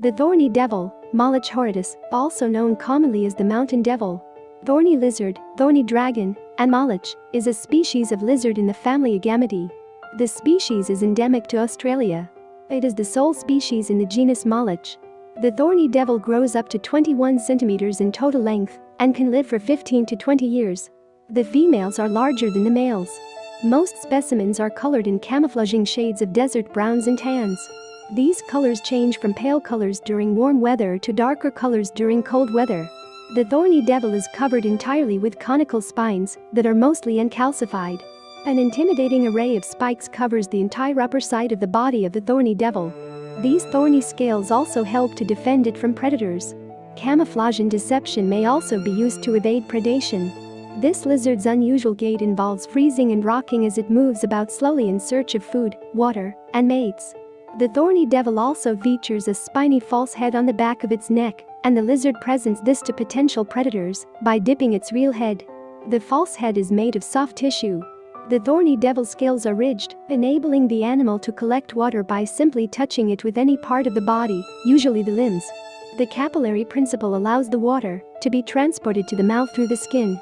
The thorny devil, Moloch horridus, also known commonly as the mountain devil, thorny lizard, thorny dragon, and moloch, is a species of lizard in the family Agamidae. This species is endemic to Australia. It is the sole species in the genus Moloch. The thorny devil grows up to 21 centimeters in total length and can live for 15 to 20 years. The females are larger than the males. Most specimens are colored in camouflaging shades of desert browns and tans. These colors change from pale colors during warm weather to darker colors during cold weather. The thorny devil is covered entirely with conical spines that are mostly uncalcified. An intimidating array of spikes covers the entire upper side of the body of the thorny devil. These thorny scales also help to defend it from predators. Camouflage and deception may also be used to evade predation. This lizard's unusual gait involves freezing and rocking as it moves about slowly in search of food, water, and mates. The thorny devil also features a spiny false head on the back of its neck, and the lizard presents this to potential predators by dipping its real head. The false head is made of soft tissue. The thorny devil scales are ridged, enabling the animal to collect water by simply touching it with any part of the body, usually the limbs. The capillary principle allows the water to be transported to the mouth through the skin,